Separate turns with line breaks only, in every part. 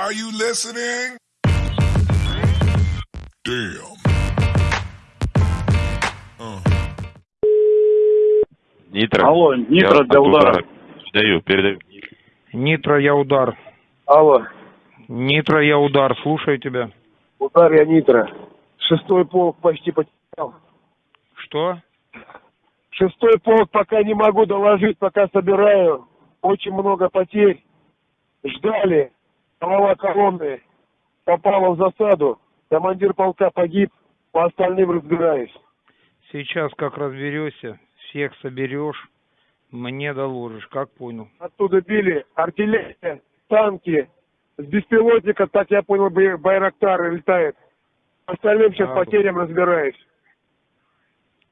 Are you listening? Damn.
Нитро.
Алло, Нитро
Я
для
от
удара.
Передаю, передаю.
Нитро, я удар.
Алло,
Нитро, я удар. Слушаю тебя.
удар я Нитро. Шестой полк почти потерял.
Что?
Шестой полк пока не могу доложить, пока собираю. Очень много потерь. Ждали. Голова колонны попала в засаду. Командир полка погиб. По остальным разбираюсь.
Сейчас как разберешься, всех соберешь, мне доложишь, как понял.
Оттуда били артиллерия, танки. С беспилотника, так я понял, бай- Байрактар летает. По остальным сейчас
А,
потерям разбираюсь.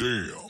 Damn.